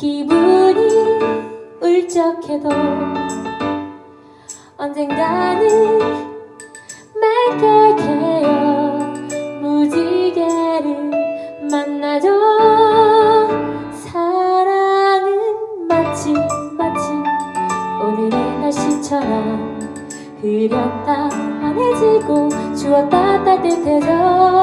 기분이 울적해도 언젠가는 맥각해요. 무지개를 만나죠. 사랑은 마치 마치 오늘의 날씨처럼 흐렸다 환해지고 주었다 따뜻해져.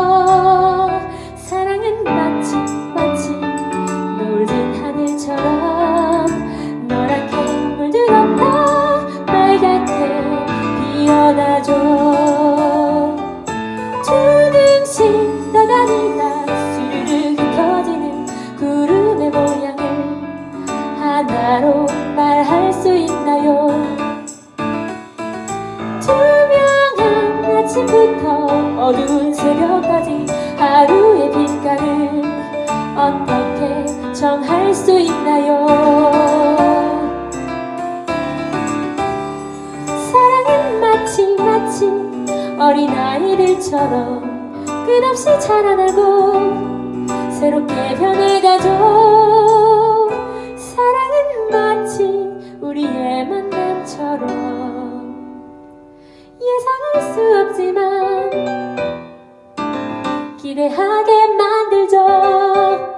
하나로 말할 수 있나요? 투명한 아침부터 어두운 새벽까지 하루의 빛깔을 어떻게 정할 수 있나요? 사랑은 마치 마치 어린아이들처럼 끝없이 자라나고 기대하게 만들죠